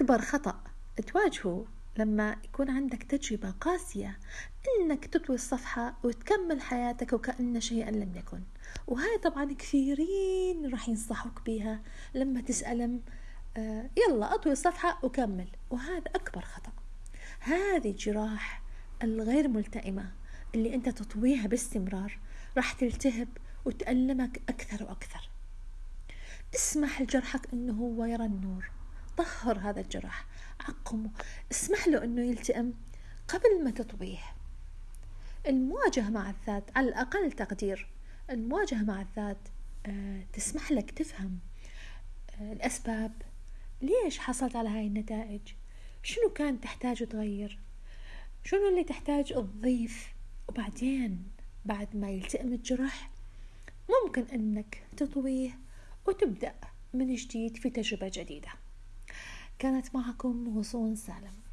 أكبر خطأ تواجهه لما يكون عندك تجربة قاسية إنك تطوي الصفحة وتكمل حياتك وكأن شيئا لم يكن. وهاي طبعا كثيرين راح ينصحوك بيها لما تسألهم آه يلا أطوي الصفحة وكمل. وهذا أكبر خطأ. هذه الجراح الغير ملتئمة اللي أنت تطويها باستمرار راح تلتهب وتألمك أكثر وأكثر. اسمح لجرحك أنه هو يرى النور. طهر هذا الجرح عقمه اسمح له أنه يلتئم قبل ما تطويه المواجهة مع الذات على الأقل تقدير. المواجهة مع الذات آه، تسمح لك تفهم آه، الأسباب. ليش حصلت على هاي النتائج؟ شنو كان تحتاج تغير؟ شنو اللي تحتاج تضيف؟ وبعدين بعد ما يلتئم الجرح ممكن أنك تطويه وتبدأ من جديد في تجربة جديدة. كانت معكم غصون سالم.